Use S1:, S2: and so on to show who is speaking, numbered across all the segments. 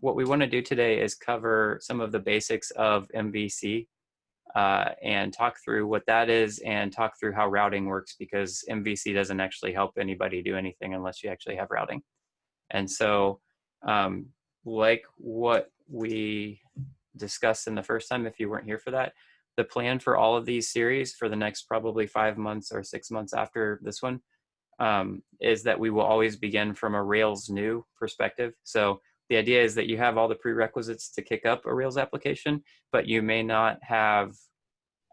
S1: what we want to do today is cover some of the basics of MVC uh, and talk through what that is and talk through how routing works because MVC doesn't actually help anybody do anything unless you actually have routing. And so um, like what we discussed in the first time, if you weren't here for that, the plan for all of these series for the next probably five months or six months after this one um, is that we will always begin from a Rails new perspective. So the idea is that you have all the prerequisites to kick up a Rails application, but you may not have,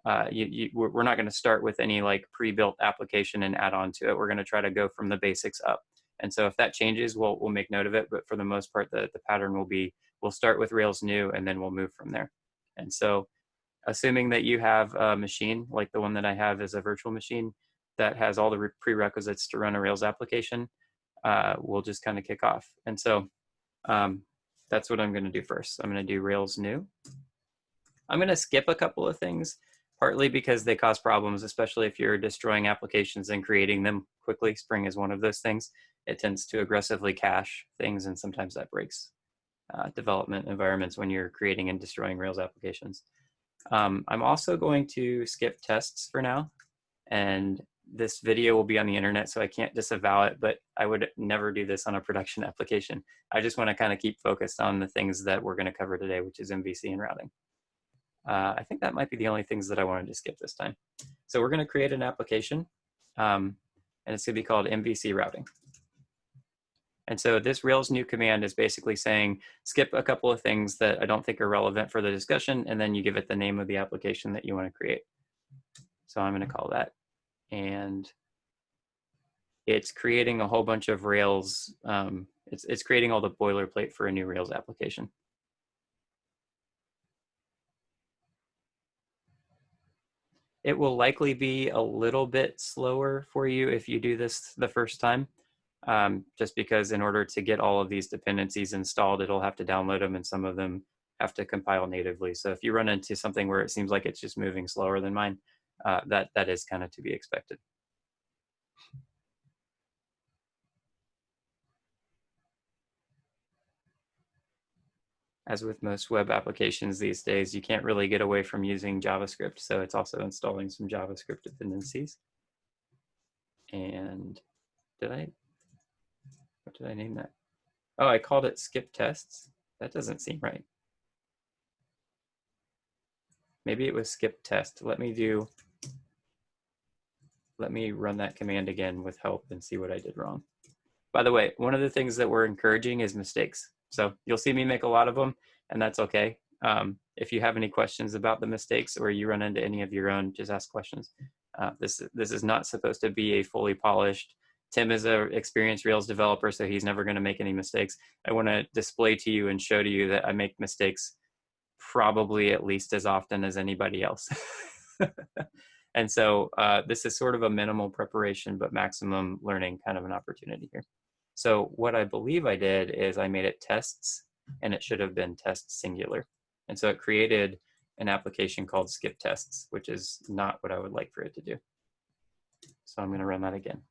S1: uh, you, you, we're not going to start with any like pre-built application and add on to it. We're going to try to go from the basics up. And so if that changes, we'll, we'll make note of it. But for the most part, the, the pattern will be, we'll start with Rails new and then we'll move from there. And so assuming that you have a machine like the one that I have is a virtual machine that has all the prerequisites to run a Rails application, uh, we'll just kind of kick off. And so um, that's what I'm going to do first. I'm going to do Rails new. I'm going to skip a couple of things, partly because they cause problems, especially if you're destroying applications and creating them quickly. Spring is one of those things. It tends to aggressively cache things, and sometimes that breaks uh, development environments when you're creating and destroying Rails applications. Um, I'm also going to skip tests for now, and this video will be on the internet, so I can't disavow it, but I would never do this on a production application. I just want to kind of keep focused on the things that we're going to cover today, which is MVC and routing. Uh, I think that might be the only things that I wanted to skip this time. So we're going to create an application, um, and it's going to be called MVC routing. And so this Rails new command is basically saying, skip a couple of things that I don't think are relevant for the discussion, and then you give it the name of the application that you want to create. So I'm going to call that and it's creating a whole bunch of Rails. Um, it's, it's creating all the boilerplate for a new Rails application. It will likely be a little bit slower for you if you do this the first time, um, just because in order to get all of these dependencies installed, it'll have to download them and some of them have to compile natively. So if you run into something where it seems like it's just moving slower than mine, uh, that, that is kind of to be expected. As with most web applications these days, you can't really get away from using JavaScript. So it's also installing some JavaScript dependencies. And did I, what did I name that? Oh, I called it skip tests. That doesn't seem right. Maybe it was skip test. Let me do let me run that command again with help and see what I did wrong. By the way, one of the things that we're encouraging is mistakes. So you'll see me make a lot of them and that's okay. Um, if you have any questions about the mistakes or you run into any of your own, just ask questions. Uh, this, this is not supposed to be a fully polished, Tim is an experienced Rails developer, so he's never gonna make any mistakes. I wanna display to you and show to you that I make mistakes probably at least as often as anybody else. And so uh, this is sort of a minimal preparation, but maximum learning kind of an opportunity here. So what I believe I did is I made it tests and it should have been test singular. And so it created an application called skip tests, which is not what I would like for it to do. So I'm gonna run that again.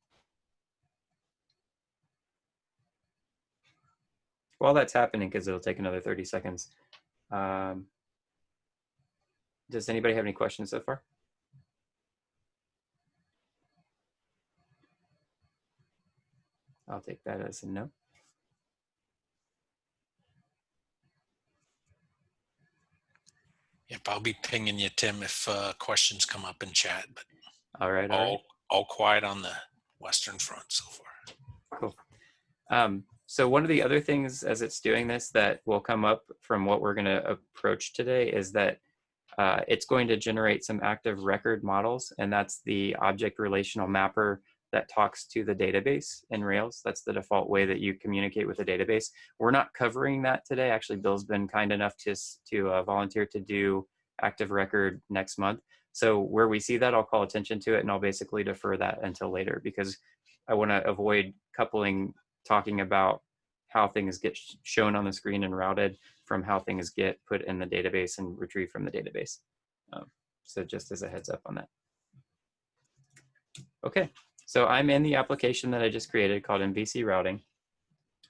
S1: While that's happening, because it'll take another 30 seconds, um, does anybody have any questions so far? I'll take that as a no.
S2: Yep, I'll be pinging you, Tim, if uh, questions come up in chat. But
S1: all right,
S2: all,
S1: all right.
S2: all quiet on the Western Front so far.
S1: Cool. Um, so one of the other things as it's doing this that will come up from what we're going to approach today is that uh, it's going to generate some active record models, and that's the object relational mapper that talks to the database in Rails. That's the default way that you communicate with the database. We're not covering that today. Actually, Bill's been kind enough to, to uh, volunteer to do active record next month. So where we see that, I'll call attention to it and I'll basically defer that until later because I want to avoid coupling talking about how things get sh shown on the screen and routed from how things get put in the database and retrieved from the database. Um, so just as a heads up on that. Okay, so I'm in the application that I just created called MVC routing.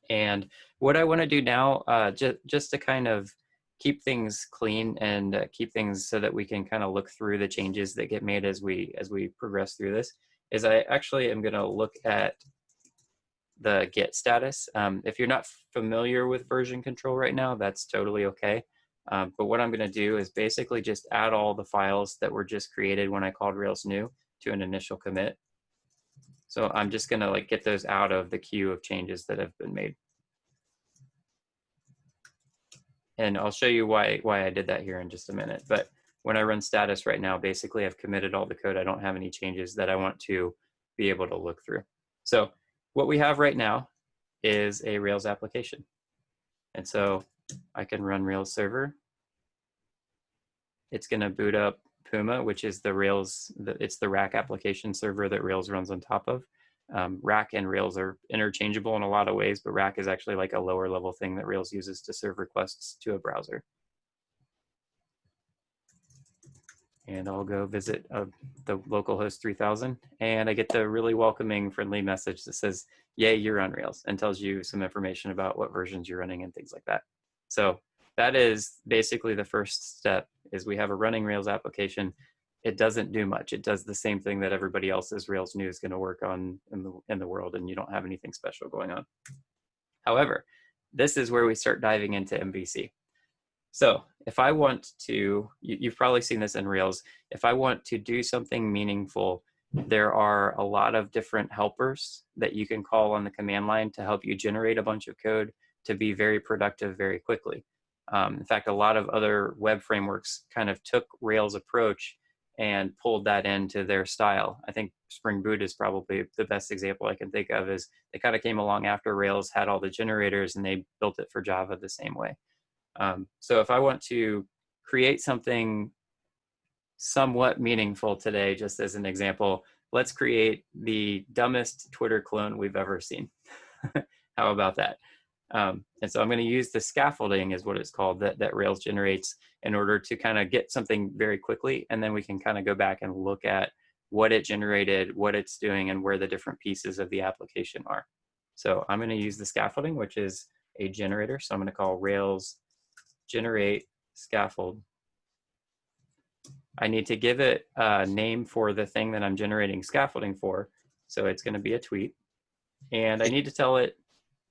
S1: And what I want to do now, uh, ju- just to kind of keep things clean and uh, keep things so that we can kind of look through the changes that get made as we as we progress through this, is I actually am going to look at the Git status. Um, if you're not familiar with version control right now, that's totally okay. Um, but what I'm going to do is basically just add all the files that were just created when I called Rails new to an initial commit. So I'm just going to like get those out of the queue of changes that have been made. And I'll show you why, why I did that here in just a minute. But when I run status right now, basically I've committed all the code. I don't have any changes that I want to be able to look through. So what we have right now is a Rails application. And so I can run Rails server. It's going to boot up Puma, which is the Rails, it's the rack application server that Rails runs on top of. Um, rack and Rails are interchangeable in a lot of ways, but rack is actually like a lower level thing that Rails uses to serve requests to a browser. And I'll go visit uh, the localhost 3000 and I get the really welcoming friendly message that says, yay, you're on Rails and tells you some information about what versions you're running and things like that. So that is basically the first step is we have a running Rails application. It doesn't do much. It does the same thing that everybody else's Rails new is going to work on in the, in the world and you don't have anything special going on. However, this is where we start diving into MVC. So if I want to, you, you've probably seen this in Rails, if I want to do something meaningful, there are a lot of different helpers that you can call on the command line to help you generate a bunch of code to be very productive very quickly. Um, in fact, a lot of other web frameworks kind of took Rails approach and pulled that into their style. I think Spring Boot is probably the best example I can think of is they kind of came along after Rails had all the generators and they built it for Java the same way. Um, so if I want to create something somewhat meaningful today, just as an example, let's create the dumbest Twitter clone we've ever seen. How about that? Um, and so I'm going to use the scaffolding is what it's called that, that Rails generates in order to kind of get something very quickly. And then we can kind of go back and look at what it generated, what it's doing, and where the different pieces of the application are. So I'm going to use the scaffolding, which is a generator. So I'm going to call Rails generate scaffold. I need to give it a name for the thing that I'm generating scaffolding for. So it's going to be a tweet. And I need to tell it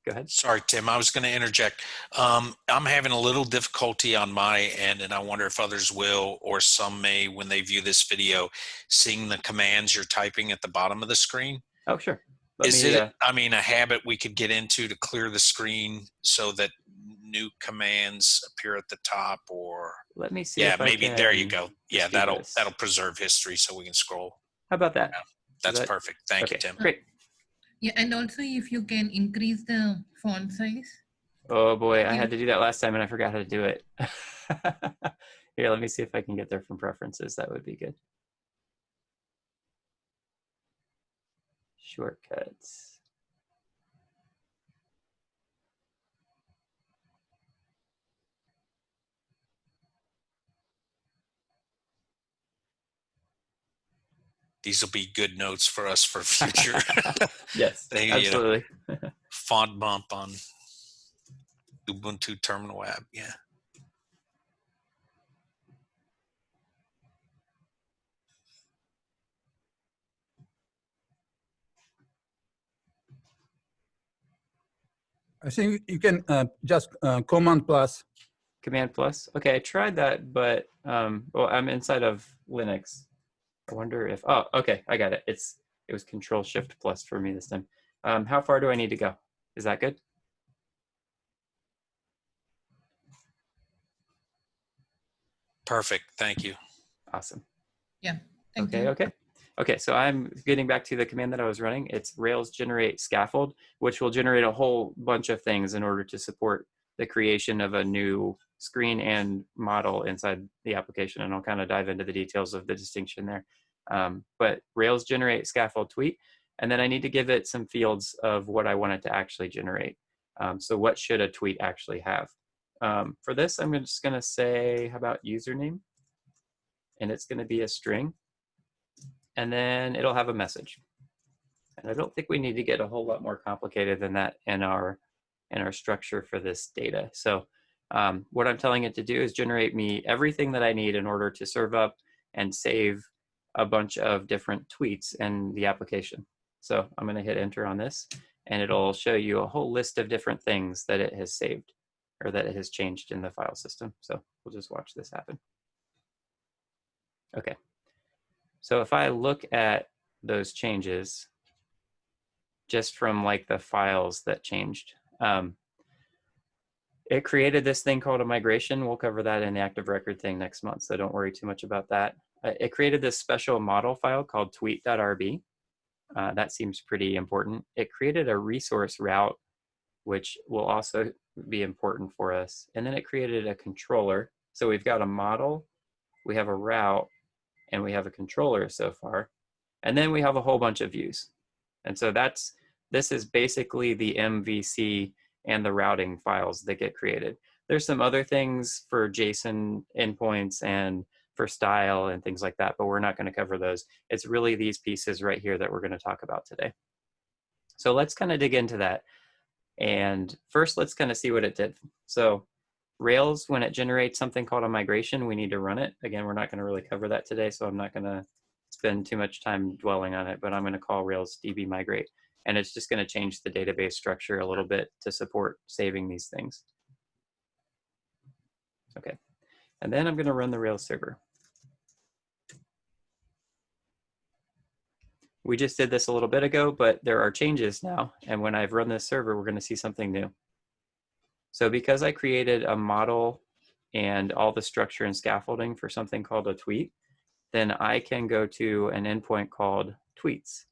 S1: go ahead.
S2: Sorry, Tim, I was going to interject. Um, I'm having a little difficulty on my end, and I wonder if others will, or some may when they view this video, seeing the commands you're typing at the bottom of the screen.
S1: Oh, sure. Let
S2: Is
S1: me,
S2: it,
S1: uh,
S2: I mean, a habit we could get into to clear the screen so that new commands appear at the top or,
S1: let me see.
S2: yeah, maybe there you go. Yeah, that'll,
S1: this.
S2: that'll preserve history so we can scroll.
S1: How about that?
S2: That's
S1: that-
S2: perfect. Thank you, Tim.
S1: great.
S3: Yeah, and also if you can increase the font size.
S1: Oh boy, I had to do that last time and I forgot how to do it. Here, let me see if I can get there from preferences. That would be good. Shortcuts.
S2: These will be good notes for us for future
S1: yes,
S2: They, uh,
S1: absolutely.
S2: font bump on Ubuntu Terminal app. Yeah.
S4: I think you can uh, just uh, command plus.
S1: Command plus. Okay, I tried that, but um, well, I'm inside of Linux. I wonder if. Oh, okay, I got it. It's it was Control Shift plus for me this time. Um, how far do I need to go? Is that good?
S2: Perfect. Thank you.
S1: Awesome.
S3: Yeah, thank
S1: okay,
S3: you.
S1: okay. Okay, so I'm getting back to the command that I was running. It's Rails generate scaffold, which will generate a whole bunch of things in order to support the creation of a new screen and model inside the application. And I'll kind of dive into the details of the distinction there. Um, but Rails generate scaffold tweet, and then I need to give it some fields of what I want it to actually generate. Um, so what should a tweet actually have? Um, for this, I'm just gonna say, how about username? And it's gonna be a string and then it'll have a message. And I don't think we need to get a whole lot more complicated than that in our and our structure for this data. So um, what I'm telling it to do is generate me everything that I need in order to serve up and save a bunch of different tweets in the application. So I'm going to hit enter on this and it'll show you a whole list of different things that it has saved or that it has changed in the file system. So we'll just watch this happen. Okay. So if I look at those changes just from like the files that changed, um, it created this thing called a migration. We'll cover that in the active record thing next month, so don't worry too much about that. Uh, it created this special model file called tweet.rb. Uh, that seems pretty important. It created a resource route, which will also be important for us. And then it created a controller. So we've got a model, we have a route, and we have a controller so far. And then we have a whole bunch of views. And so that's, this is basically the MVC and the routing files that get created. There's some other things for JSON endpoints and for style and things like that, but we're not going to cover those. It's really these pieces right here that we're going to talk about today. So let's kind of dig into that. And first, let's kind of see what it did. So Rails, when it generates something called a migration, we need to run it. Again, we're not going to really cover that today, so I'm not going to spend too much time dwelling on it, but I'm going to call Rails DB migrate. And it's just going to change the database structure a little bit to support saving these things. Okay, and then I'm going to run the Rails server. We just did this a little bit ago, but there are changes now. And when I've run this server, we're going to see something new. So because I created a model and all the structure and scaffolding for something called a tweet, then I can go to an endpoint called tweets.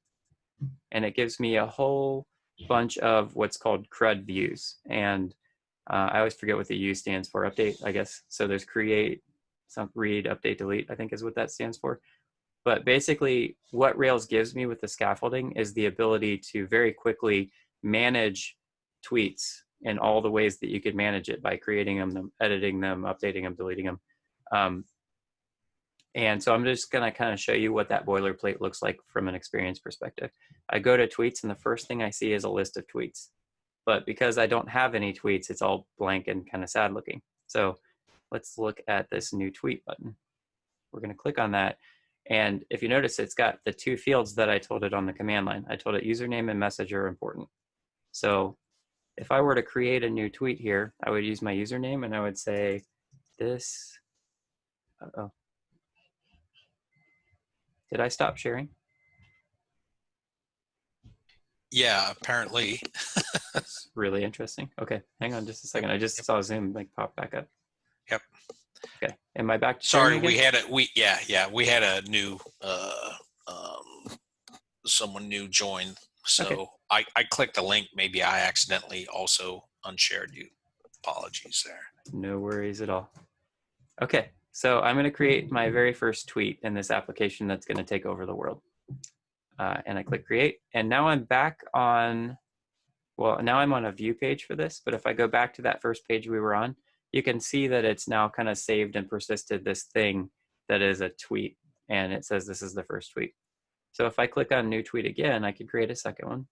S1: And it gives me a whole bunch of what's called CRUD views. And uh, I always forget what the U stands for, update, I guess. So there's create, some read, update, delete, I think is what that stands for. But basically what Rails gives me with the scaffolding is the ability to very quickly manage tweets in all the ways that you could manage it by creating them, editing them, updating them, deleting them. Um, and so I'm just gonna kind of show you what that boilerplate looks like from an experience perspective. I go to tweets and the first thing I see is a list of tweets. But because I don't have any tweets, it's all blank and kind of sad looking. So let's look at this new tweet button. We're gonna click on that and if you notice, it's got the two fields that I told it on the command line. I told it username and message are important. So if I were to create a new tweet here, I would use my username and I would say this, uh oh. Did I stop sharing?
S2: Yeah, apparently.
S1: That's really interesting. Okay, hang on just a second. I just saw Zoom like pop back up.
S2: Yep.
S1: Okay, am I back? to
S2: Sorry, we had a we yeah yeah we had a new uh um someone new join. So
S1: Okay.
S2: I I clicked the link. Maybe I accidentally also unshared you. Apologies there.
S1: No worries at all. Okay, so I'm going to create my very first tweet in this application that's going to take over the world. Uh, and I click create, and now I'm back on, well, now I'm on a view page for this, but if I go back to that first page we were on, you can see that it's now kind of saved and persisted this thing that is a tweet, and it says this is the first tweet. So if I click on new tweet again, I can create a second one.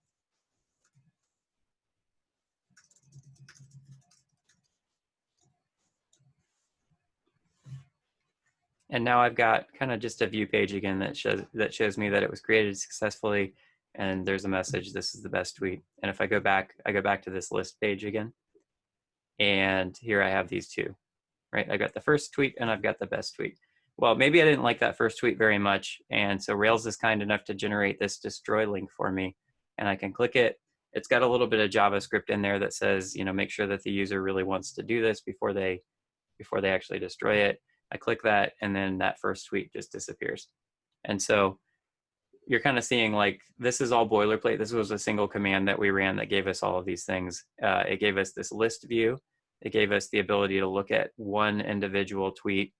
S1: And now I've got kind of just a view page again that shows that shows me that it was created successfully and there's a message, this is the best tweet. And if I go back, I go back to this list page again. And here I have these two, right? I got the first tweet and I've got the best tweet. Well, maybe I didn't like that first tweet very much. And so Rails is kind enough to generate this destroy link for me. And I can click it. It's got a little bit of JavaScript in there that says, you know, make sure that the user really wants to do this before they before they actually destroy it. I click that and then that first tweet just disappears. And so you're kind of seeing like this is all boilerplate. This was a single command that we ran that gave us all of these things. Uh, it gave us this list view. It gave us the ability to look at one individual tweet.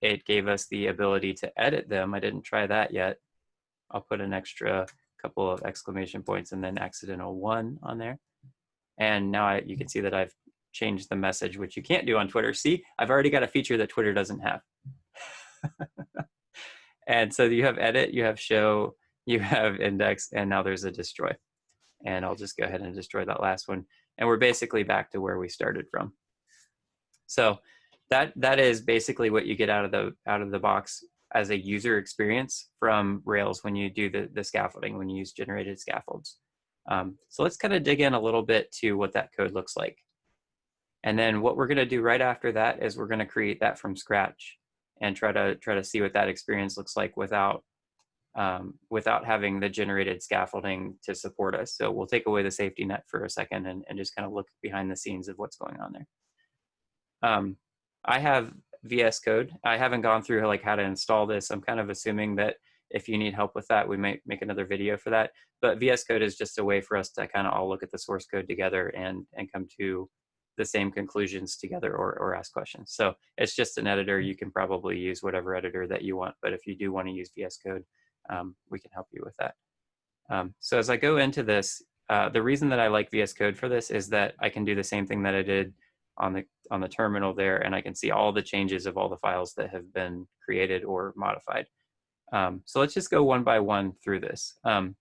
S1: It gave us the ability to edit them. I didn't try that yet. I'll put an extra couple of exclamation points and then accidental one on there. And now I, you can see that I've changed the message, which you can't do on Twitter. See, I've already got a feature that Twitter doesn't have. and so you have edit, you have show, you have index, and now there's a destroy. And I'll just go ahead and destroy that last one. and we're basically back to where we started from. So that that is basically what you get out of the out of the box as a user experience from Rails when you do the, the scaffolding, when you use generated scaffolds. Um, so let's kind of dig in a little bit to what that code looks like. And then what we're going to do right after that is we're going to create that from scratch and try to try to see what that experience looks like without um, without having the generated scaffolding to support us. So we'll take away the safety net for a second and, and just kind of look behind the scenes of what's going on there. Um, I have VS Code. I haven't gone through like how to install this. I'm kind of assuming that if you need help with that, we might make another video for that. But VS Code is just a way for us to kind of all look at the source code together and, and come to the same conclusions together or, or ask questions. So it's just an editor. You can probably use whatever editor that you want. But if you do want to use VS Code, um, we can help you with that. Um, so as I go into this, uh, the reason that I like VS Code for this is that I can do the same thing that I did on the on the terminal there, and I can see all the changes of all the files that have been created or modified. Um, so let's just go one by one through this. Um,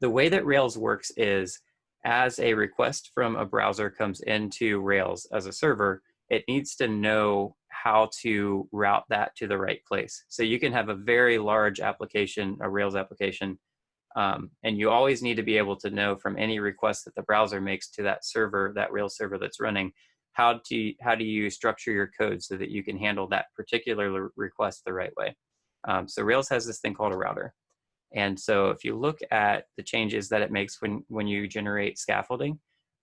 S1: the way that Rails works is as a request from a browser comes into Rails as a server, it needs to know how to route that to the right place. So you can have a very large application, a Rails application, um, and you always need to be able to know from any request that the browser makes to that server, that Rails server that's running, how do how do you structure your code so that you can handle that particular request the right way. Um, so Rails has this thing called a router. And so if you look at the changes that it makes when, when you generate scaffolding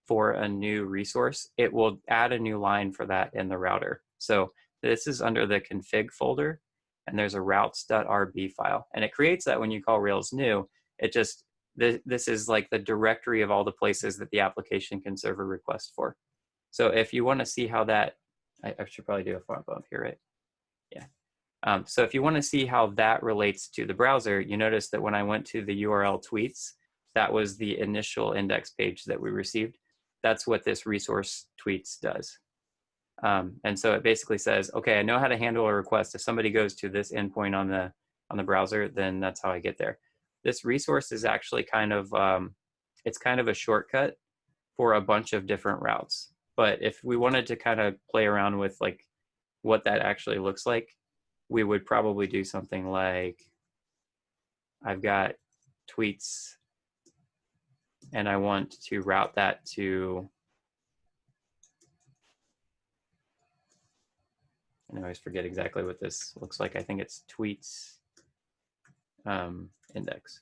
S1: for a new resource, it will add a new line for that in the router. So this is under the config folder and there's a routes.rb file. And it creates that when you call Rails new, it just, this, this is like the directory of all the places that the application can serve a request for. So if you wanna see how that, I, I should probably do a font bump here, right? Um, so if you want to see how that relates to the browser, you notice that when I went to the URL tweets, that was the initial index page that we received. That's what this resource tweets does. Um, and so it basically says, okay, I know how to handle a request. If somebody goes to this endpoint on the on the browser, then that's how I get there. This resource is actually kind of um, it's kind of a shortcut for a bunch of different routes. But if we wanted to kind of play around with like what that actually looks like, we would probably do something like I've got tweets and I want to route that to I always forget exactly what this looks like. I think it's tweets um, index.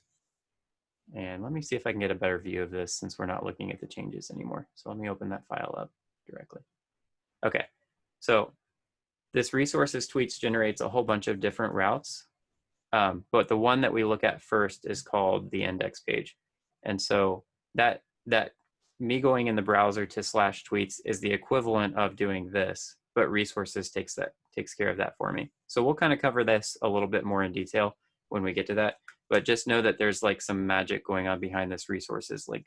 S1: And let me see if I can get a better view of this since we're not looking at the changes anymore. So let me open that file up directly. Okay, so this resources tweets generates a whole bunch of different routes. Um, but the one that we look at first is called the index page. And so that, that me going in the browser to slash tweets is the equivalent of doing this, but resources takes that takes care of that for me. So we'll kind of cover this a little bit more in detail when we get to that, but just know that there's like some magic going on behind this resources link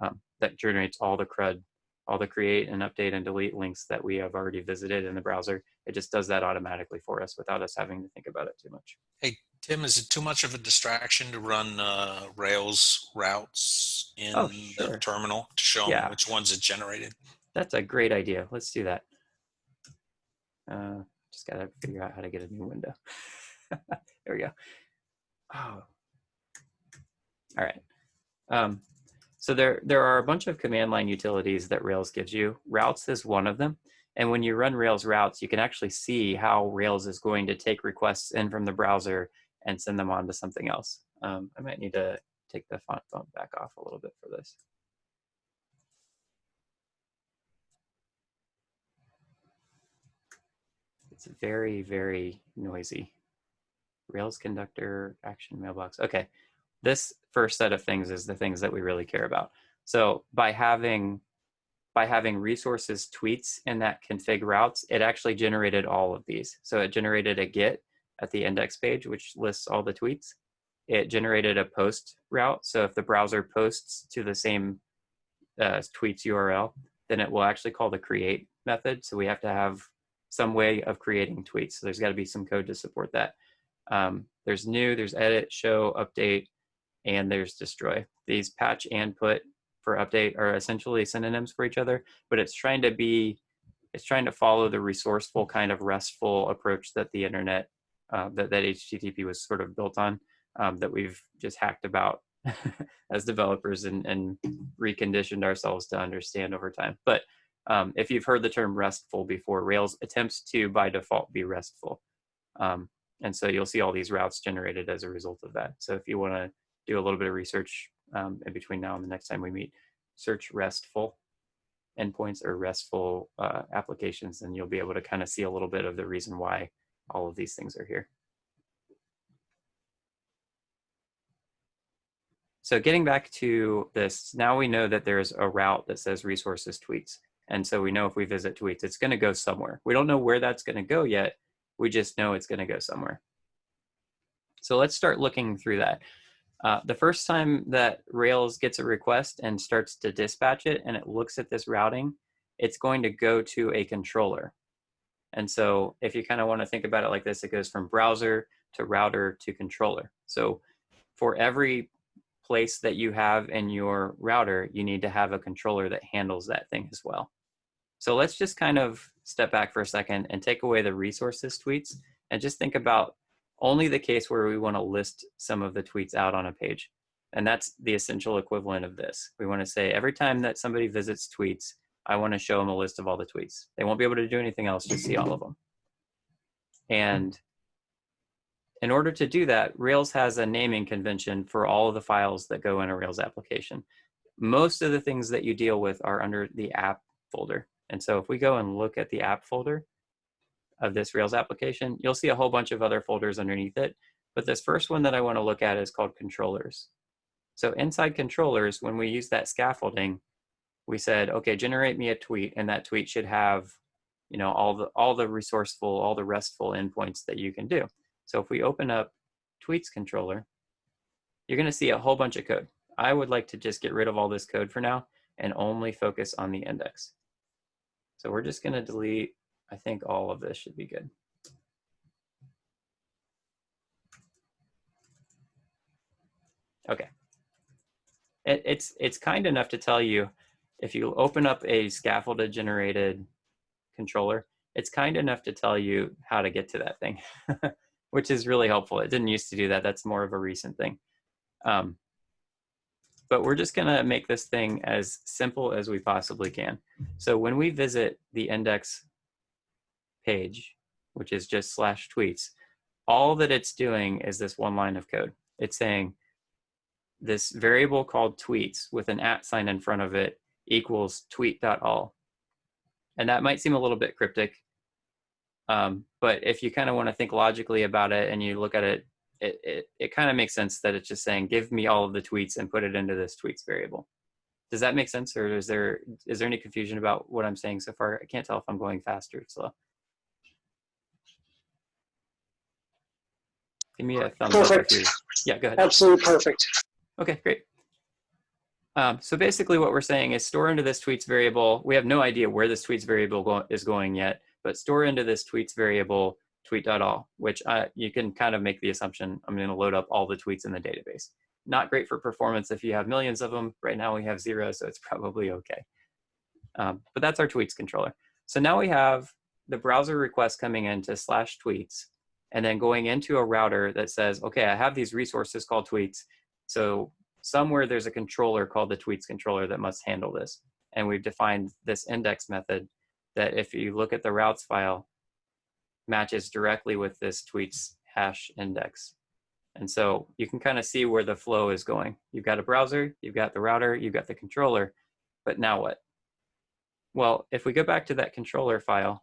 S1: um, that generates all the CRUD all the create and update and delete links that we have already visited in the browser. It just does that automatically for us without us having to think about it too much.
S2: Hey, Tim, is it too much of a distraction to run uh, Rails routes in
S1: oh, sure.
S2: the terminal to show yeah. them which ones it generated?
S1: That's a great idea. Let's do that. Uh, just got to figure out how to get a new window. there we go. Oh. All right. Um, so there, there are a bunch of command line utilities that Rails gives you. Routes is one of them. And when you run Rails routes, you can actually see how Rails is going to take requests in from the browser and send them on to something else. Um, I might need to take the font bump back off a little bit for this. It's very, very noisy. Rails conductor, action mailbox. Okay, this first set of things is the things that we really care about. So by having by having resources tweets in that config routes, it actually generated all of these. So it generated a get at the index page, which lists all the tweets. It generated a post route. So if the browser posts to the same uh, tweets URL, then it will actually call the create method. So we have to have some way of creating tweets. So there's got to be some code to support that. Um, there's new, there's edit, show, update, and there's destroy. These patch and put for update are essentially synonyms for each other, but it's trying to be, it's trying to follow the resourceful kind of restful approach that the internet, uh, that, that HTTP was sort of built on, um, that we've just hacked about as developers and, and reconditioned ourselves to understand over time. But um, if you've heard the term restful before, Rails attempts to by default be restful. Um, and so you'll see all these routes generated as a result of that. So if you want to do a little bit of research um, in between now and the next time we meet, search RESTful endpoints or RESTful uh, applications, and you'll be able to kind of see a little bit of the reason why all of these things are here. So getting back to this, now we know that there's a route that says resources tweets. And so we know if we visit tweets, it's going to go somewhere. We don't know where that's going to go yet. We just know it's going to go somewhere. So let's start looking through that. Uh, the first time that Rails gets a request and starts to dispatch it and it looks at this routing, it's going to go to a controller. And so if you kind of want to think about it like this, it goes from browser to router to controller. So for every place that you have in your router, you need to have a controller that handles that thing as well. So let's just kind of step back for a second and take away the resources tweets and just think about only the case where we want to list some of the tweets out on a page. And that's the essential equivalent of this. We want to say every time that somebody visits tweets, I want to show them a list of all the tweets. They won't be able to do anything else, just see all of them. And in order to do that, Rails has a naming convention for all of the files that go in a Rails application. Most of the things that you deal with are under the app folder. And so if we go and look at the app folder of this Rails application, you'll see a whole bunch of other folders underneath it. But this first one that I want to look at is called controllers. So inside controllers, when we use that scaffolding, we said, okay, generate me a tweet, and that tweet should have, you know, all the all the resourceful, all the restful endpoints that you can do. So if we open up tweets controller, you're going to see a whole bunch of code. I would like to just get rid of all this code for now and only focus on the index. So we're just going to delete, I think all of this should be good. Okay. It, it's, it's kind enough to tell you if you open up a scaffolded generated controller, it's kind enough to tell you how to get to that thing, which is really helpful. It didn't used to do that. That's more of a recent thing. Um, but we're just gonna make this thing as simple as we possibly can. So when we visit the index page, which is just slash tweets, all that it's doing is this one line of code. It's saying this variable called tweets with an at sign in front of it equals tweet.all. And that might seem a little bit cryptic, um, but if you kind of want to think logically about it and you look at it it, it, it kind of makes sense that it's just saying, give me all of the tweets and put it into this tweets variable. Does that make sense? Or is there, is there any confusion about what I'm saying so far? I can't tell if I'm going fast or slow. Give me a thumbs
S5: Perfect.
S1: up you, yeah, go ahead.
S5: Absolutely perfect.
S1: Okay, great. Um, so basically what we're saying is store into this tweets variable. We have no idea where this tweets variable go is going yet, but store into this tweets variable tweet.all, which uh, you can kind of make the assumption I'm going to load up all the tweets in the database. Not great for performance if you have millions of them. Right now we have zero, so it's probably okay. Um, but that's our tweets controller. So now we have the browser request coming into slash tweets and then going into a router that says, okay, I have these resources called tweets. So somewhere there's a controller called the tweets controller that must handle this. And we've defined this index method that if you look at the routes file, matches directly with this tweets hash index. And so you can kind of see where the flow is going. You've got a browser, you've got the router, you've got the controller, but now what? Well, if we go back to that controller file,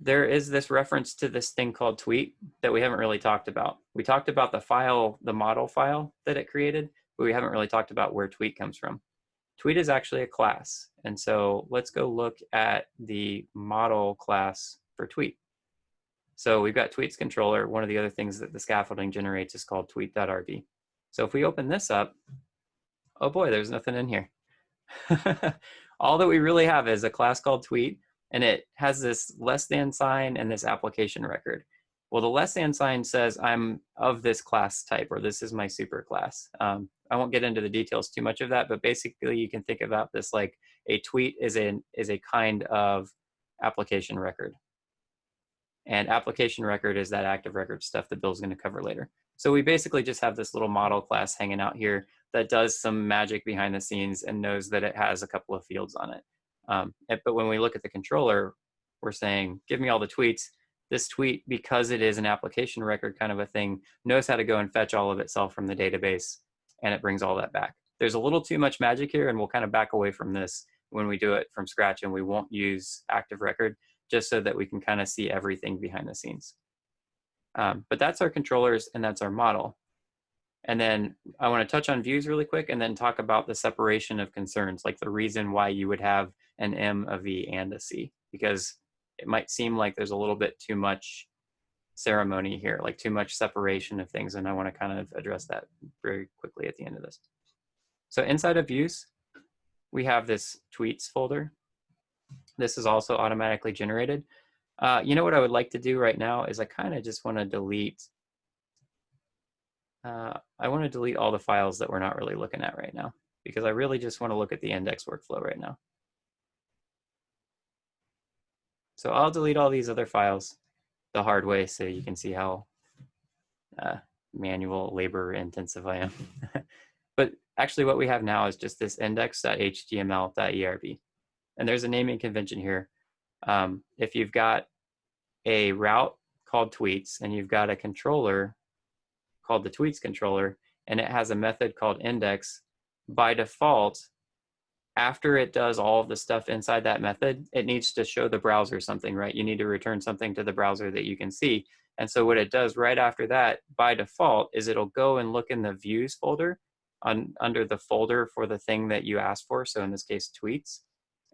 S1: there is this reference to this thing called tweet that we haven't really talked about. We talked about the file, the model file that it created, but we haven't really talked about where tweet comes from. Tweet is actually a class. And so let's go look at the model class for tweet. So we've got tweets controller. One of the other things that the scaffolding generates is called tweet.rb. So if we open this up, oh boy, there's nothing in here. All that we really have is a class called tweet, and it has this less than sign and this application record. Well, the less than sign says I'm of this class type, or this is my super class. Um, I won't get into the details too much of that, but basically you can think about this like a tweet is a, is a kind of application record. And application record is that active record stuff that Bill's gonna cover later. So we basically just have this little model class hanging out here that does some magic behind the scenes and knows that it has a couple of fields on it. Um, but when we look at the controller, we're saying, give me all the tweets. This tweet, because it is an application record kind of a thing, knows how to go and fetch all of itself from the database and it brings all that back. There's a little too much magic here and we'll kind of back away from this when we do it from scratch and we won't use active record just so that we can kind of see everything behind the scenes. Um, but that's our controllers and that's our model. And then I want to touch on views really quick and then talk about the separation of concerns, like the reason why you would have an M, a V, and a C, because it might seem like there's a little bit too much ceremony here, like too much separation of things. And I want to kind of address that very quickly at the end of this. So inside of views, we have this tweets folder. This is also automatically generated. Uh, you know what I would like to do right now is I kind of just want to delete uh, I want to delete all the files that we're not really looking at right now because I really just want to look at the index workflow right now. So I'll delete all these other files the hard way so you can see how uh, manual labor intensive I am. but actually what we have now is just this index.html.erb. And there's a naming convention here. Um, if you've got a route called tweets and you've got a controller called the tweets controller and it has a method called index, by default, after it does all of the stuff inside that method, it needs to show the browser something, right? You need to return something to the browser that you can see. And so what it does right after that, by default, is it'll go and look in the views folder on, under the folder for the thing that you asked for. So in this case, tweets.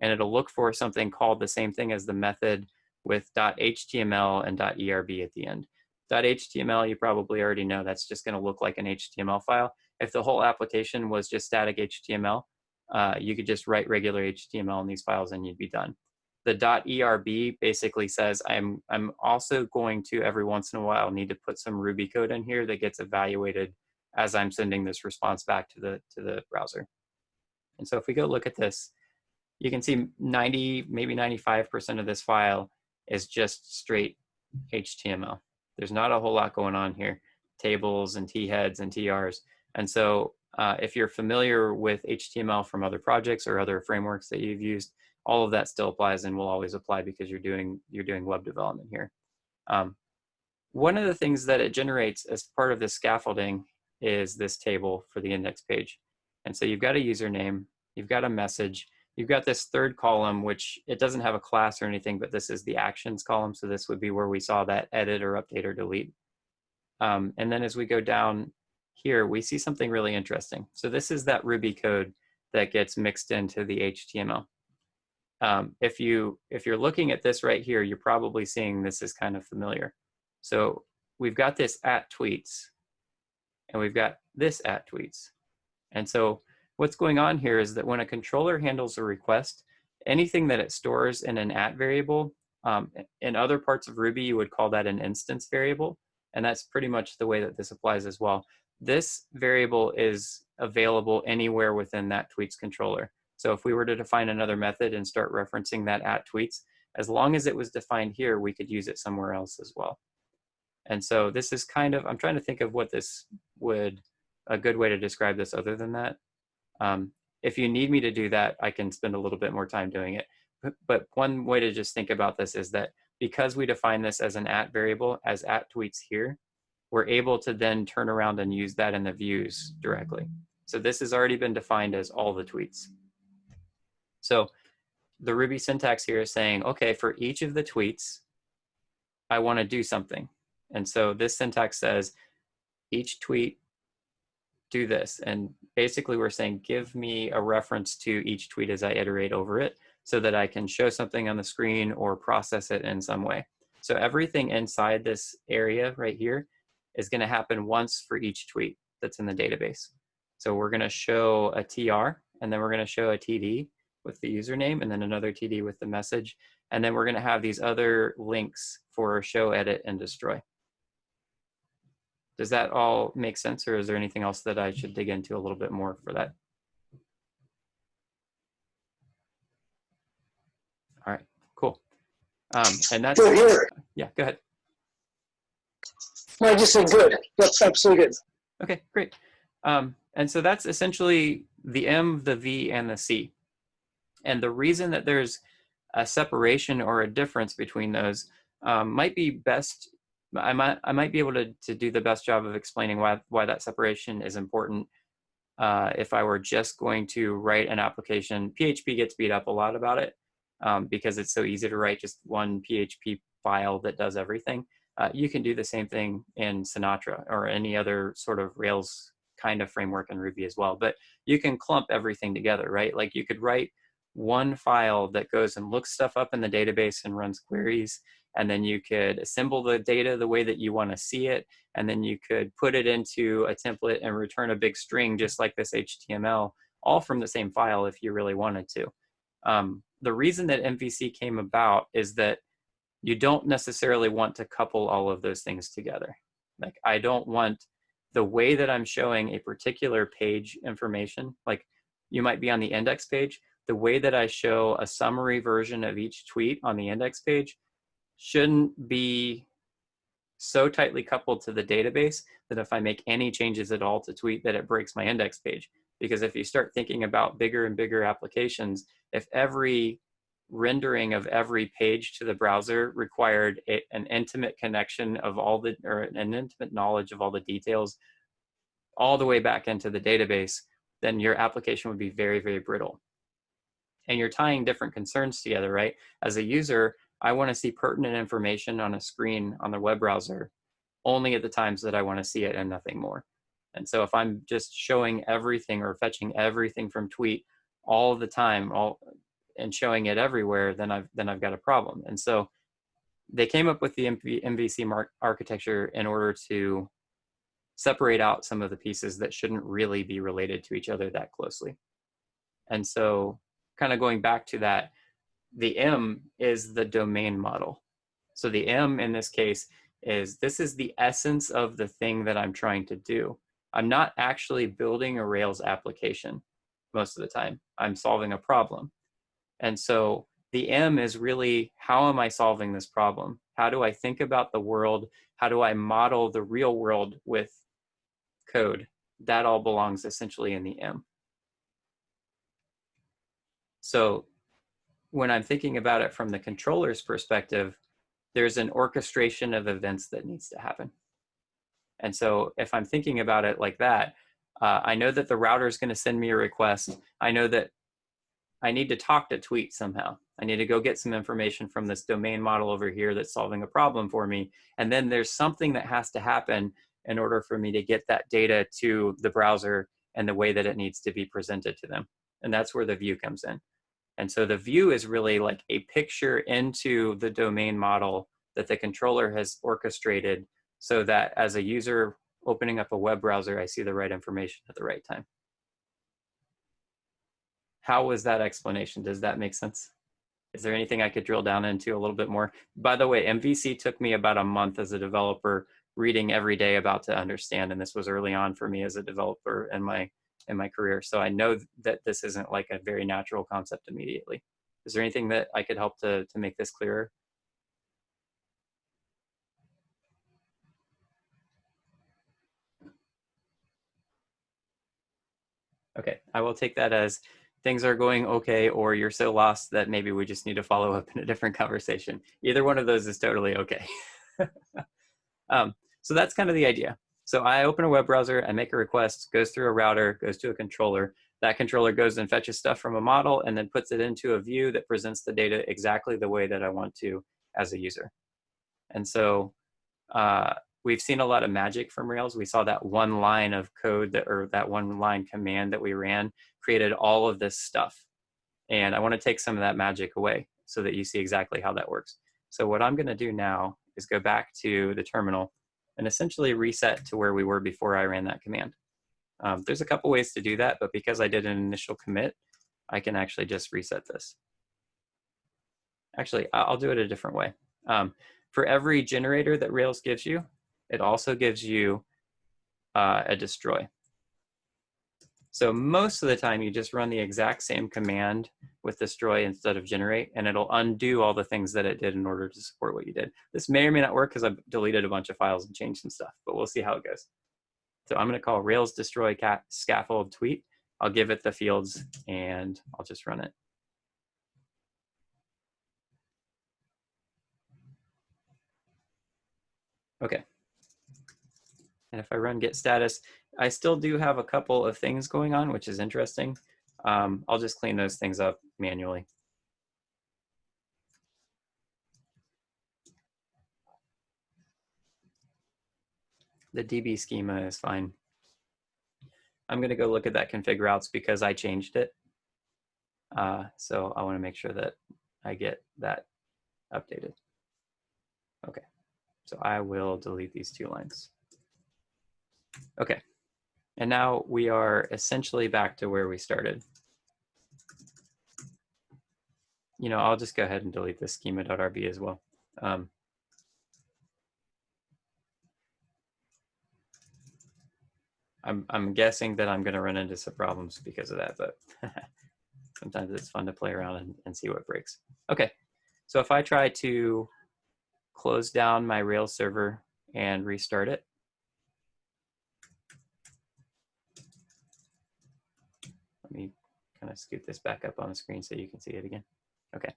S1: And it'll look for something called the same thing as the method with .html and .erb at the end. .html, you probably already know that's just going to look like an HTML file. If the whole application was just static HTML, uh, you could just write regular HTML in these files and you'd be done. The .erb basically says I'm, I'm also going to every once in a while need to put some Ruby code in here that gets evaluated as I'm sending this response back to the, to the browser. And so if we go look at this, you can see 90, maybe 95% of this file is just straight HTML. There's not a whole lot going on here, tables and T-heads and TRs. And so uh, if you're familiar with HTML from other projects or other frameworks that you've used, all of that still applies and will always apply because you're doing, you're doing web development here. Um, one of the things that it generates as part of this scaffolding is this table for the index page. And so you've got a username, you've got a message, you've got this third column, which it doesn't have a class or anything, but this is the actions column. So this would be where we saw that edit or update or delete. Um, and then as we go down here, we see something really interesting. So this is that Ruby code that gets mixed into the HTML. Um, if, you, if you're looking at this right here, you're probably seeing this is kind of familiar. So we've got this at tweets and we've got this at tweets. And so what's going on here is that when a controller handles a request, anything that it stores in an at variable, um, in other parts of Ruby, you would call that an instance variable. And that's pretty much the way that this applies as well. This variable is available anywhere within that tweets controller. So if we were to define another method and start referencing that at tweets, as long as it was defined here, we could use it somewhere else as well. And so this is kind of, I'm trying to think of what this would, a good way to describe this other than that. Um, if you need me to do that, I can spend a little bit more time doing it. But, but one way to just think about this is that because we define this as an at variable, as at tweets here, we're able to then turn around and use that in the views directly. So this has already been defined as all the tweets. So the Ruby syntax here is saying, okay, for each of the tweets, I want to do something. And so this syntax says each tweet do this. And basically we're saying, give me a reference to each tweet as I iterate over it so that I can show something on the screen or process it in some way. So everything inside this area right here is gonna happen once for each tweet that's in the database. So we're gonna show a TR and then we're gonna show a TD with the username and then another TD with the message. And then we're gonna have these other links for show, edit, and destroy. Does that all make sense or is there anything else that I should dig into a little bit more for that? All right, cool. Um, and that's, yeah, go ahead.
S5: No, I just said good. That's absolutely good.
S1: Okay, great. Um, and so that's essentially the M, the V, and the C. And the reason that there's a separation or a difference between those um, might be best, I might, I might be able to, to do the best job of explaining why, why that separation is important uh, if I were just going to write an application. PHP gets beat up a lot about it um, because it's so easy to write just one PHP file that does everything. Uh, you can do the same thing in Sinatra or any other sort of Rails kind of framework in Ruby as well. But you can clump everything together, right? Like you could write one file that goes and looks stuff up in the database and runs queries. And then you could assemble the data the way that you want to see it. And then you could put it into a template and return a big string just like this HTML, all from the same file if you really wanted to. Um, the reason that MVC came about is that you don't necessarily want to couple all of those things together. Like I don't want the way that I'm showing a particular page information, like you might be on the index page, the way that I show a summary version of each tweet on the index page shouldn't be so tightly coupled to the database that if I make any changes at all to tweet that it breaks my index page. Because if you start thinking about bigger and bigger applications, if every rendering of every page to the browser required a, an intimate connection of all the, or an intimate knowledge of all the details all the way back into the database, then your application would be very, very brittle. And you're tying different concerns together, right? As a user, I wanna see pertinent information on a screen on the web browser only at the times that I wanna see it and nothing more. And so if I'm just showing everything or fetching everything from tweet all the time, all and showing it everywhere, then I've then I've got a problem. And so they came up with the MV, MVC architecture in order to separate out some of the pieces that shouldn't really be related to each other that closely. And so kind of going back to that, the M is the domain model. So the M in this case is this is the essence of the thing that I'm trying to do. I'm not actually building a Rails application most of the time. I'm solving a problem. And so the M is really, how am I solving this problem? How do I think about the world? How do I model the real world with code? That all belongs essentially in the M. So when I'm thinking about it from the controller's perspective, there's an orchestration of events that needs to happen. And so if I'm thinking about it like that, uh, I know that the router is going to send me a request. I know that I need to talk to tweet somehow. I need to go get some information from this domain model over here that's solving a problem for me. And then there's something that has to happen in order for me to get that data to the browser and the way that it needs to be presented to them. And that's where the view comes in. And so the view is really like a picture into the domain model that the controller has orchestrated so that as a user opening up a web browser, I see the right information at the right time. How was that explanation? Does that make sense? Is there anything I could drill down into a little bit more? By the way, MVC took me about a month as a developer reading every day about to understand. And this was early on for me as a developer in my, in my career. So I know that this isn't like a very natural concept immediately. Is there anything that I could help to, to make this clearer? Okay, I will take that as things are going okay or you're so lost that maybe we just need to follow up in a different conversation. Either one of those is totally okay. um, so that's kind of the idea. So I open a web browser, I make a request, goes through a router, goes to a controller. That controller goes and fetches stuff from a model and then puts it into a view that presents the data exactly the way that I want to as a user. And so uh, we've seen a lot of magic from Rails. We saw that one line of code that, or that one line command that we ran created all of this stuff. And I want to take some of that magic away so that you see exactly how that works. So what I'm going to do now is go back to the terminal and essentially reset to where we were before I ran that command. Um, there's a couple ways to do that, but because I did an initial commit, I can actually just reset this. Actually, I'll do it a different way. Um, for every generator that Rails gives you, it also gives you uh, a destroy. So most of the time you just run the exact same command with destroy instead of generate and it'll undo all the things that it did in order to support what you did. This may or may not work because I've deleted a bunch of files and changed some stuff, but we'll see how it goes. So I'm gonna call Rails destroy cat scaffold tweet. I'll give it the fields and I'll just run it. Okay. And if I run git status, I still do have a couple of things going on, which is interesting. Um, I'll just clean those things up manually. The DB schema is fine. I'm gonna go look at that config routes because I changed it. Uh, so I wanna make sure that I get that updated. Okay, so I will delete these two lines. Okay, and now we are essentially back to where we started. You know, I'll just go ahead and delete this schema.rb as well. Um, I'm, I'm guessing that I'm going to run into some problems because of that, but sometimes it's fun to play around and, and see what breaks. Okay, so if I try to close down my Rails server and restart it, let me kind of scoot this back up on the screen so you can see it again. Okay,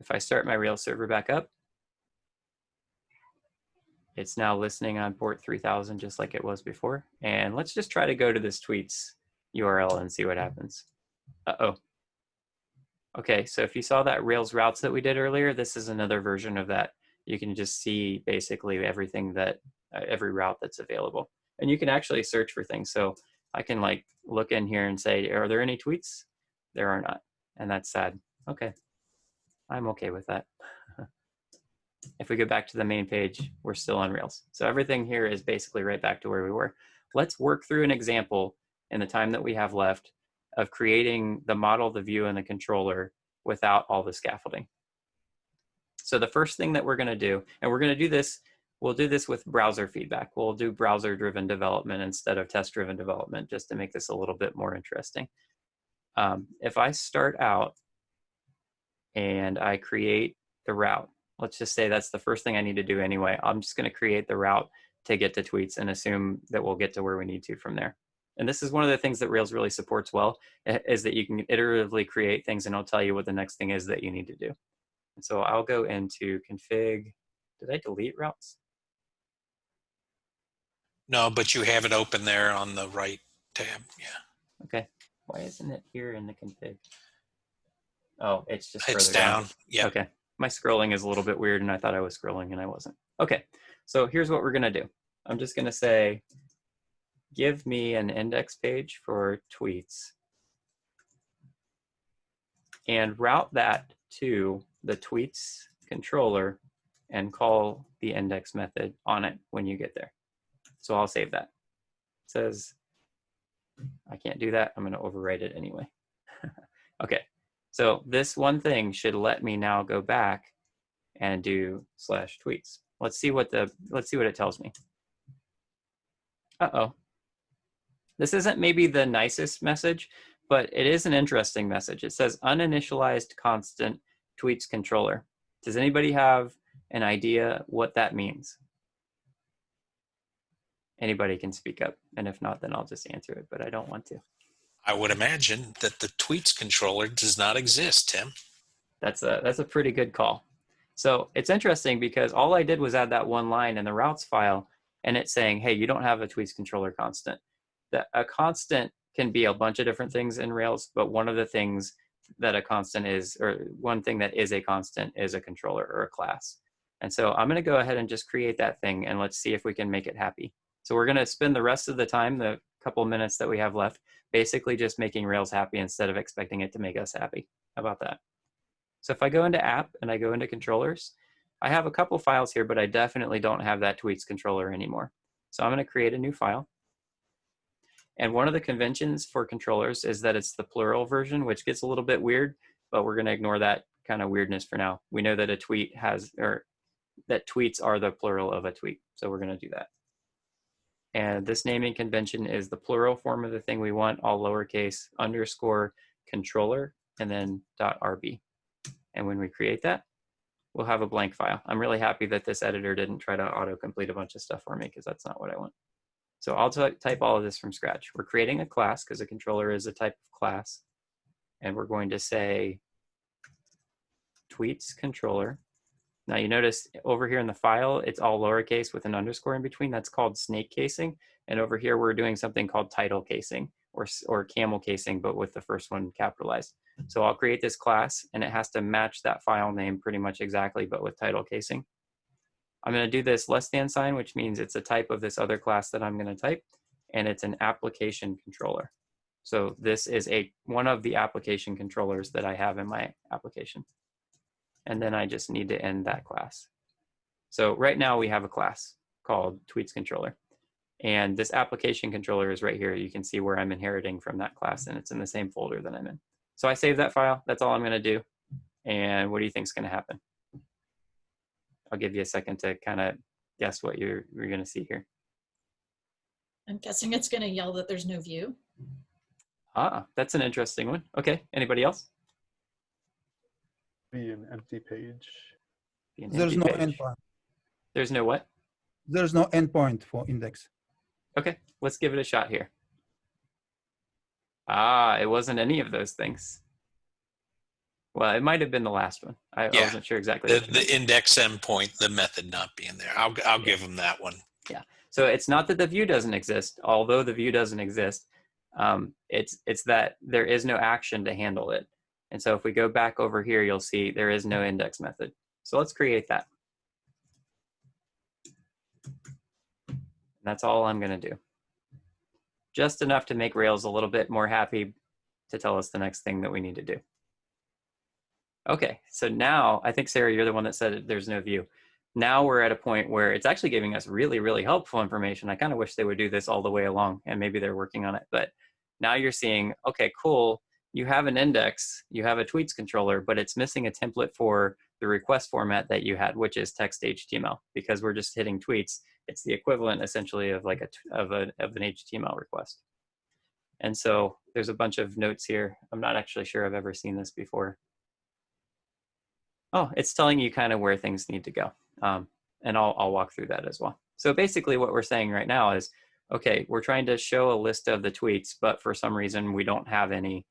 S1: if I start my Rails server back up, it's now listening on port 3000 just like it was before. And let's just try to go to this tweets URL and see what happens. Uh-oh. Okay, so if you saw that Rails routes that we did earlier, this is another version of that. You can just see basically everything that, uh, every route that's available. And you can actually search for things. So I can like look in here and say, are there any tweets? There are not. And that's sad. Okay, I'm okay with that. if we go back to the main page, we're still on Rails. So everything here is basically right back to where we were. Let's work through an example in the time that we have left of creating the model, the view, and the controller without all the scaffolding. So the first thing that we're gonna do, and we're gonna do this, we'll do this with browser feedback. We'll do browser-driven development instead of test-driven development, just to make this a little bit more interesting. Um, if I start out and I create the route, let's just say that's the first thing I need to do anyway. I'm just gonna create the route to get to tweets and assume that we'll get to where we need to from there. And this is one of the things that Rails really supports well, is that you can iteratively create things and it'll tell you what the next thing is that you need to do. And so I'll go into config, did I delete routes?
S2: No, but you have it open there on the right tab. Yeah.
S1: Okay, why isn't it here in the config? Oh, it's just
S2: It's
S1: down.
S2: down. Yeah.
S1: Okay, my scrolling is a little bit weird and I thought I was scrolling and I wasn't. Okay, so here's what we're gonna do. I'm just gonna say, give me an index page for tweets and route that to the tweets controller and call the index method on it when you get there. So I'll save that. It says, I can't do that. I'm gonna overwrite it anyway. okay, so this one thing should let me now go back and do slash tweets. Let's see what the, let's see what it tells me. Uh-oh. This isn't maybe the nicest message, but it is an interesting message. It says uninitialized constant tweets controller. Does anybody have an idea what that means? Anybody can speak up. And if not, then I'll just answer it, but I don't want to.
S2: I would imagine that the tweets controller does not exist, Tim.
S1: That's a, that's a pretty good call. So it's interesting because all I did was add that one line in the routes file and it's saying, hey, you don't have a tweets controller constant. That a constant can be a bunch of different things in Rails, but one of the things that a constant is, or one thing that is a constant is a controller or a class. And so I'm gonna go ahead and just create that thing and let's see if we can make it happy. So we're gonna spend the rest of the time, the couple minutes that we have left, basically just making Rails happy instead of expecting it to make us happy. How about that? So if I go into app and I go into controllers, I have a couple files here, but I definitely don't have that tweets controller anymore. So I'm gonna create a new file. And one of the conventions for controllers is that it's the plural version, which gets a little bit weird, but we're gonna ignore that kind of weirdness for now. We know that a tweet has, or that tweets are the plural of a tweet. So we're gonna do that. And this naming convention is the plural form of the thing we want, all lowercase underscore controller and then RB. And when we create that, we'll have a blank file. I'm really happy that this editor didn't try to auto-complete a bunch of stuff for me because that's not what I want. So I'll type all of this from scratch. We're creating a class because a controller is a type of class. And we're going to say tweets controller. Now you notice eh, over here in the file, it's all lowercase with an underscore in between. That's called snake casing. And over here, we're doing something called title casing or, or camel casing, but with the first one capitalized. So I'll create this class and it has to match that file name pretty much exactly, but with title casing. I'm going to do this less than sign, which means it's a type of this other class that I'm going to type, and it's an application controller. So this is a one of the application controllers that I have in my application. And then I just need to end that class. So right now we have a class called tweets controller. And this application controller is right here. You can see where I'm inheriting from that class and it's in the same folder that I'm in. So I save that file. That's all I'm going to do. And what do you think is going to happen? I'll give you a second to kind of guess what you're, you're going to see here.
S6: I'm guessing it's going to yell that there's no view.
S1: Ah, that's an interesting one. Okay. Anybody else?
S7: Be an empty page.
S1: An
S4: There's
S1: empty
S4: no
S1: page.
S4: endpoint.
S1: There's no what?
S4: There's no endpoint for index.
S1: Okay, let's give it a shot here. Ah, it wasn't any of those things. Well, it might have been the last one. I, I wasn't sure exactly.
S2: The, the index endpoint, the method not being there. I'll, I'll give them that one. Yeah.
S1: So it's not that the view doesn't exist, although the view doesn't exist. Um, it's it's that there is no action to handle it. And so if we go back over here, you'll see there is no index method. So let's create that. And that's all I'm going to do. Just enough to make Rails a little bit more happy to tell us the next thing that we need to do. Okay, so now I think Sarah, you're the one that said there's no view now we're at a point where it's actually giving us really, really helpful information. I kind of wish they would do this all the way along and maybe they're working on it. But now you're seeing, okay, cool. You have an index, you have a tweets controller, but it's missing a template for the request format that you had, which is text HTML, because we're just hitting tweets. It's the equivalent essentially of like a, of, a, of an HTML request. And so there's a bunch of notes here. I'm not actually sure I've ever seen this before. Oh, it's telling you kind of where things need to go. Um, and I'll, I'll walk through that as well. So basically what we're saying right now is, okay, we're trying to show a list of the tweets, but for some reason we don't have any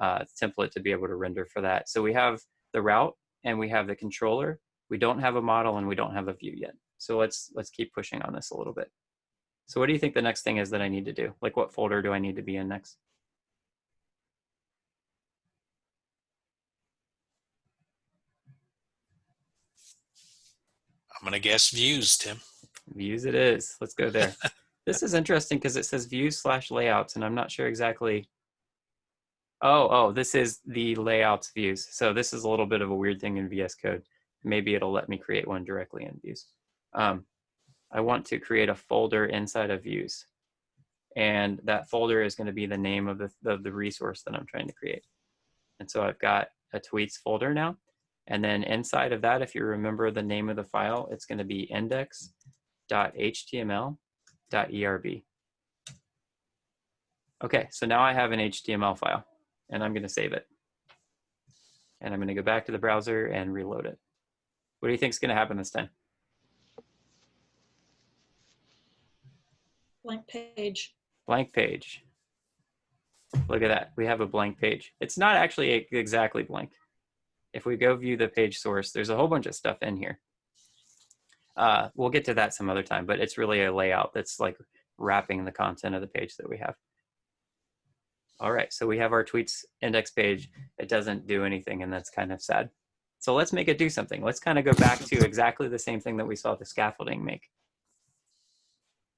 S1: uh, template to be able to render for that. So we have the route and we have the controller. We don't have a model and we don't have a view yet. So let's, let's keep pushing on this a little bit. So what do you think the next thing is that I need to do? Like what folder do I need to be in next?
S2: I'm going to guess views, Tim.
S1: Views it is. Let's go there. this is interesting because it says views slash layouts, and I'm not sure exactly. Oh, oh, this is the layouts views. So this is a little bit of a weird thing in VS Code. Maybe it'll let me create one directly in views. Um, I want to create a folder inside of views. And that folder is going to be the name of the, of the resource that I'm trying to create. And so I've got a tweets folder now. And then inside of that, if you remember the name of the file, it's going to be index.html.erb. Okay, so now I have an HTML file and I'm going to save it. And I'm going to go back to the browser and reload it. What do you think is going to happen this time?
S6: Blank page.
S1: Blank page. Look at that. We have a blank page. It's not actually exactly blank. If we go view the page source, there's a whole bunch of stuff in here. Uh, we'll get to that some other time, but it's really a layout that's like wrapping the content of the page that we have. All right, so we have our tweets index page. It doesn't do anything, and that's kind of sad. So let's make it do something. Let's kind of go back to exactly the same thing that we saw the scaffolding make.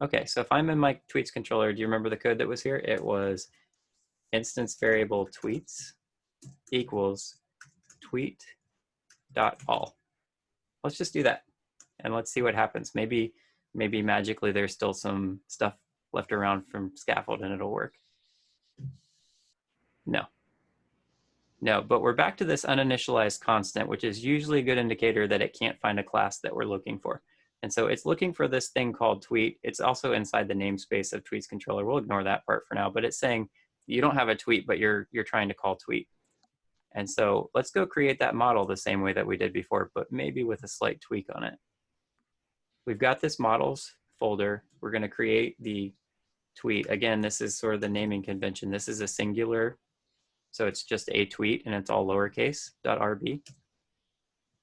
S1: Okay, so if I'm in my tweets controller, do you remember the code that was here? It was instance variable tweets equals tweet dot all. Let's just do that and let's see what happens. Maybe, maybe magically there's still some stuff left around from scaffold and it'll work. No. No, but we're back to this uninitialized constant, which is usually a good indicator that it can't find a class that we're looking for. And so it's looking for this thing called tweet. It's also inside the namespace of tweets controller. We'll ignore that part for now, but it's saying you don't have a tweet, but you're, you're trying to call tweet. And so let's go create that model the same way that we did before, but maybe with a slight tweak on it. We've got this models folder. We're going to create the tweet. Again, this is sort of the naming convention. This is a singular, so it's just a tweet and it's all lowercase .rb.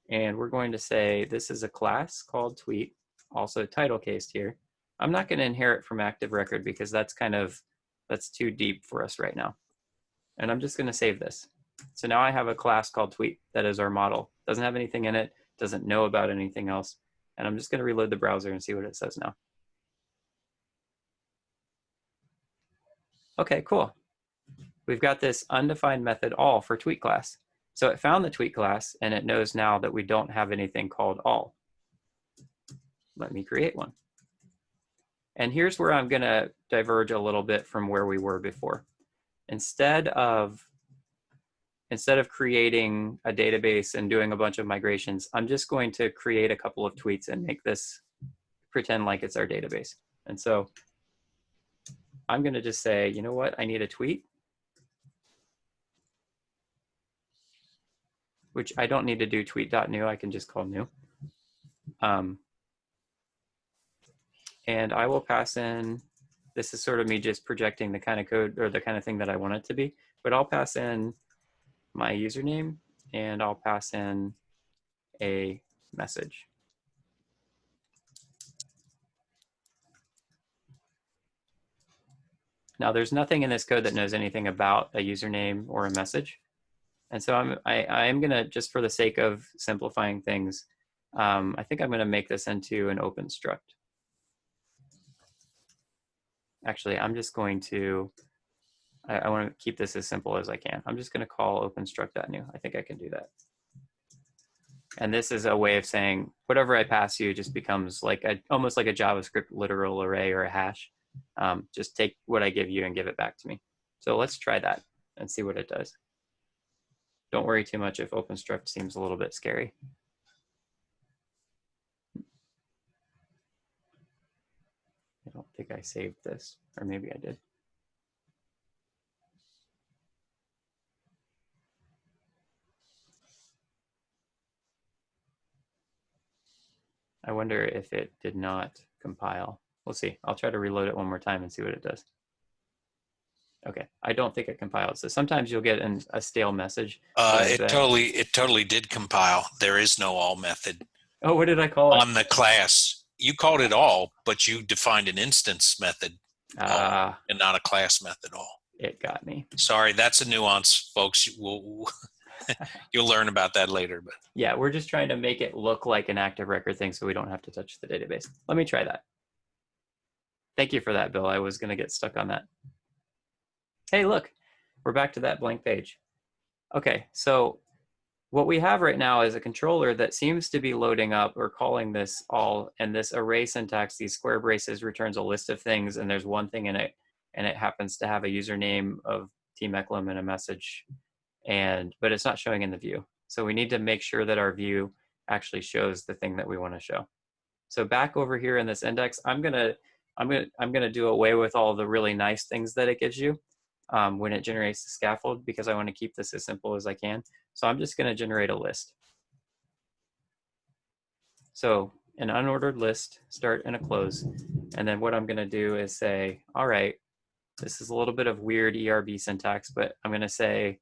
S1: And we're going to say this is a class called tweet, also title cased here. I'm not going to inherit from active record because that's kind of, that's too deep for us right now. And I'm just going to save this. So now I have a class called tweet that is our model. Doesn't have anything in it, doesn't know about anything else. And I'm just going to reload the browser and see what it says now. Okay, cool. We've got this undefined method all for tweet class. So it found the tweet class and it knows now that we don't have anything called all. Let me create one. And here's where I'm going to diverge a little bit from where we were before. Instead of instead of creating a database and doing a bunch of migrations, I'm just going to create a couple of tweets and make this pretend like it's our database. And so I'm going to just say, you know what, I need a tweet. Which I don't need to do tweet.new, I can just call new. Um, and I will pass in, this is sort of me just projecting the kind of code or the kind of thing that I want it to be, but I'll pass in my username and I'll pass in a message. Now there's nothing in this code that knows anything about a username or a message. And so I'm, I, I am gonna, just for the sake of simplifying things, um, I think I'm gonna make this into an open struct. Actually, I'm just going to, I, I want to keep this as simple as I can. I'm just going to call openstruct.new. I think I can do that. And this is a way of saying whatever I pass you just becomes like a, almost like a JavaScript literal array or a hash. Um, just take what I give you and give it back to me. So let's try that and see what it does. Don't worry too much if OpenStruct seems a little bit scary. I don't think I saved this, or maybe I did. I wonder if it did not compile. We'll see. I'll try to reload it one more time and see what it does. Okay, I don't think it compiled. So sometimes you'll get an, a stale message.
S2: Uh, it totally, it totally did compile. There is no all method
S1: Oh, what did I call it?
S2: on the class. You called it all, but you defined an instance method
S1: Ah,
S2: and not a class method all.
S1: it got me.
S2: Sorry, that's a nuance, folks. We'll, you'll learn about that later. But
S1: Yeah, we're just trying to make it look like an active record thing so we don't have to touch the database. Let me try that. Thank you for that, Bill. I was going to get stuck on that. Hey, look, we're back to that blank page. Okay, so what we have right now is a controller that seems to be loading up or calling this all, and this array syntax, these square braces returns a list of things, and there's one thing in it, and it happens to have a username of Tim Eklum and a message, and but it's not showing in the view. So we need to make sure that our view actually shows the thing that we want to show. So back over here in this index, I'm gonna I'm gonna I'm gonna do away with all the really nice things that it gives you um, when it generates the scaffold because I want to keep this as simple as I can. So I'm just gonna generate a list. So an unordered list, start and a close. And then what I'm gonna do is say, all right, this is a little bit of weird ERB syntax, but I'm gonna say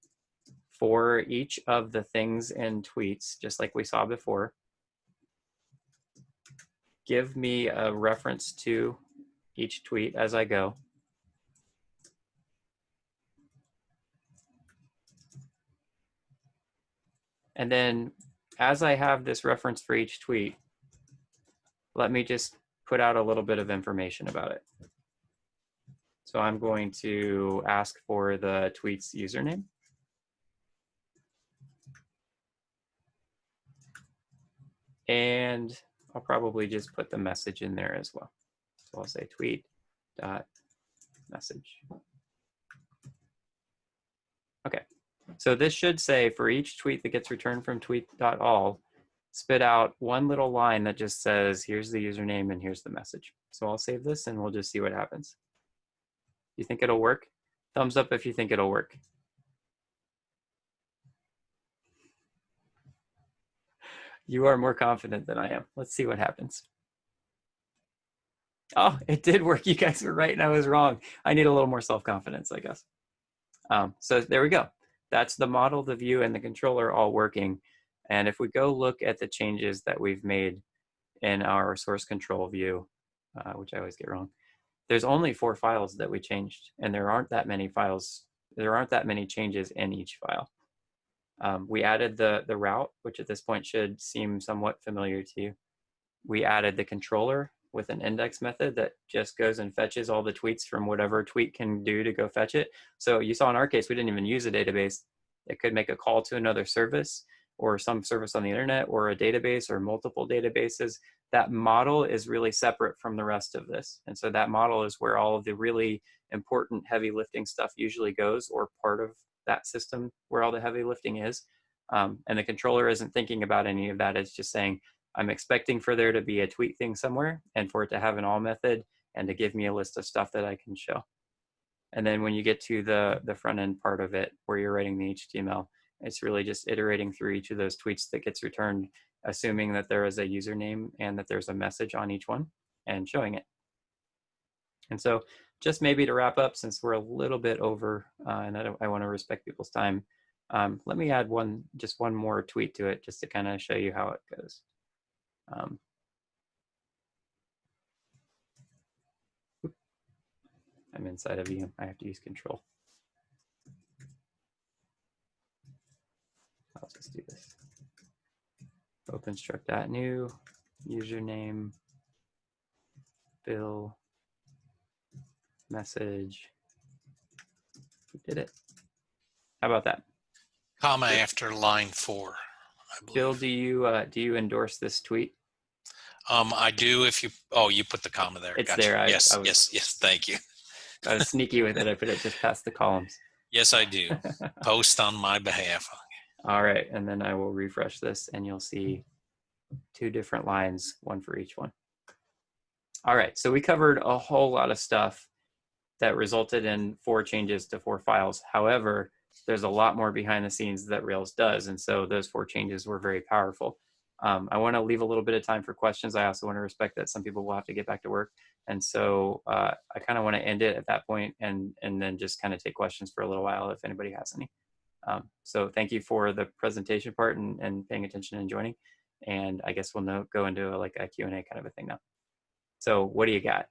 S1: for each of the things in tweets, just like we saw before, give me a reference to each tweet as I go. And then as I have this reference for each tweet, let me just put out a little bit of information about it. So I'm going to ask for the tweet's username. And I'll probably just put the message in there as well. So I'll say tweet dot message. Okay, so this should say for each tweet that gets returned from tweet.all, spit out one little line that just says, here's the username and here's the message. So I'll save this and we'll just see what happens. You think it'll work? Thumbs up if you think it'll work. You are more confident than I am. Let's see what happens. Oh, it did work. You guys were right and I was wrong. I need a little more self-confidence, I guess. Um, so there we go. That's the model, the view, and the controller all working. And if we go look at the changes that we've made in our source control view, uh, which I always get wrong, there's only four files that we changed, and there aren't that many files. There aren't that many changes in each file. Um, we added the, the route, which at this point should seem somewhat familiar to you. We added the controller with an index method that just goes and fetches all the tweets from whatever tweet can do to go fetch it. So you saw in our case, we didn't even use a database. It could make a call to another service or some service on the internet or a database or multiple databases. That model is really separate from the rest of this. And so that model is where all of the really important heavy lifting stuff usually goes or part of that system where all the heavy lifting is. Um, and the controller isn't thinking about any of that. It's just saying, I'm expecting for there to be a tweet thing somewhere and for it to have an all method and to give me a list of stuff that I can show. And then when you get to the, the front end part of it where you're writing the HTML, it's really just iterating through each of those tweets that gets returned, assuming that there is a username and that there's a message on each one and showing it. And so just maybe to wrap up, since we're a little bit over uh, and I, I want to respect people's time, um, let me add one, just one more tweet to it just to kind of show you how it goes. Um, I'm inside of you. I have to use control. I'll just do this. OpenStruct.new, username, Bill, message. We did it. How about that?
S2: Comma after line four.
S1: Bill, do you uh, do you endorse this tweet?
S2: Um, I do if you, oh, you put the comma there.
S1: It's
S2: Gotcha.
S1: there. I-
S2: Yes,
S1: I was-
S2: yes, yes, thank you.
S1: I was sneaky with it. I put it just past the columns.
S2: Yes, I do. Post on my behalf.
S1: All right, and then I will refresh this and you'll see two different lines, one for each one. All right, so we covered a whole lot of stuff that resulted in four changes to four files. However, there's a lot more behind the scenes that Rails does, and so those four changes were very powerful. Um, I want to leave a little bit of time for questions. I also want to respect that some people will have to get back to work, and so uh, I kind of want to end it at that point, and and then just kind of take questions for a little while if anybody has any. Um, so thank you for the presentation part and, and paying attention and joining. And I guess we'll know, go into a, like a Q&A kind of a thing now. So what do you got?